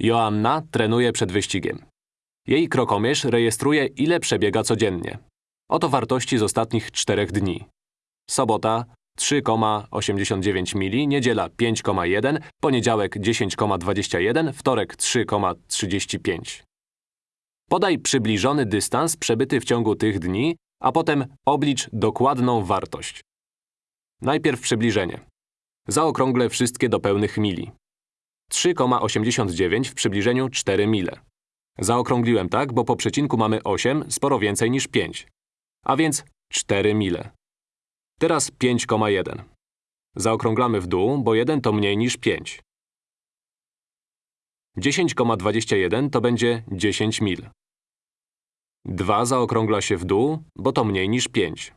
Joanna trenuje przed wyścigiem. Jej krokomierz rejestruje, ile przebiega codziennie. Oto wartości z ostatnich czterech dni. Sobota 3,89 mili, niedziela 5,1, poniedziałek 10,21, wtorek 3,35. Podaj przybliżony dystans przebyty w ciągu tych dni, a potem oblicz dokładną wartość. Najpierw przybliżenie. Zaokrąglę wszystkie do pełnych mili. 3,89 w przybliżeniu 4 mile. Zaokrągliłem tak, bo po przecinku mamy 8, sporo więcej niż 5. A więc 4 mile. Teraz 5,1. Zaokrąglamy w dół, bo 1 to mniej niż 5. 10,21 to będzie 10 mil. 2 zaokrągla się w dół, bo to mniej niż 5.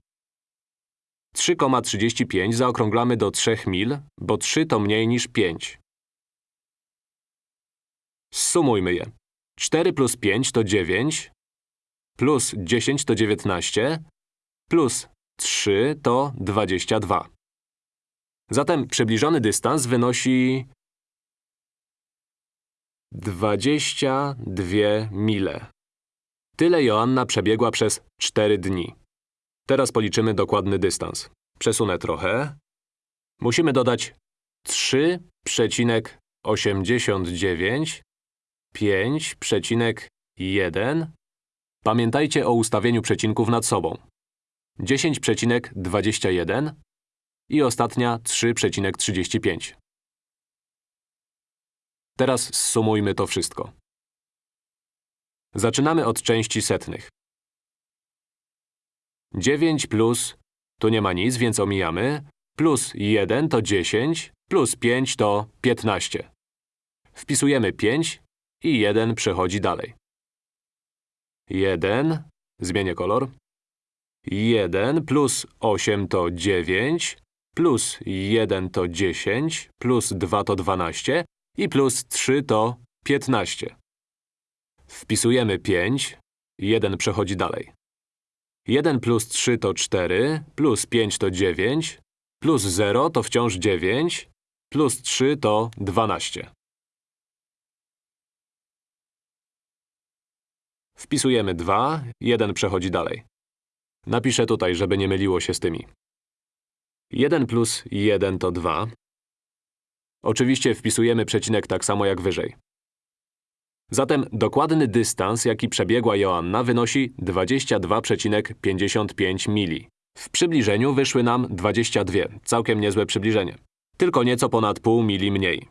3,35 zaokrąglamy do 3 mil, bo 3 to mniej niż 5. Sumujmy je. 4 plus 5 to 9, plus 10 to 19, plus 3 to 22. Zatem przybliżony dystans wynosi 22 mile. Tyle Joanna przebiegła przez 4 dni. Teraz policzymy dokładny dystans. Przesunę trochę. Musimy dodać 3,89 5,1 Pamiętajcie o ustawieniu przecinków nad sobą. 10,21 i ostatnia 3,35. Teraz zsumujmy to wszystko. Zaczynamy od części setnych. 9 plus, tu nie ma nic, więc omijamy, plus 1 to 10, plus 5 to 15. Wpisujemy 5 i 1 przechodzi dalej. 1, zmienię kolor. 1 plus 8 to 9, plus 1 to 10, plus 2 to 12 i plus 3 to 15. Wpisujemy 5, 1 przechodzi dalej. 1 plus 3 to 4, plus 5 to 9, plus 0 to wciąż 9, plus 3 to 12. Wpisujemy 2, 1 przechodzi dalej. Napiszę tutaj, żeby nie myliło się z tymi. 1 plus 1 to 2. Oczywiście wpisujemy przecinek tak samo jak wyżej. Zatem dokładny dystans, jaki przebiegła Joanna, wynosi 22,55 mili. W przybliżeniu wyszły nam 22, całkiem niezłe przybliżenie. Tylko nieco ponad pół mili mniej.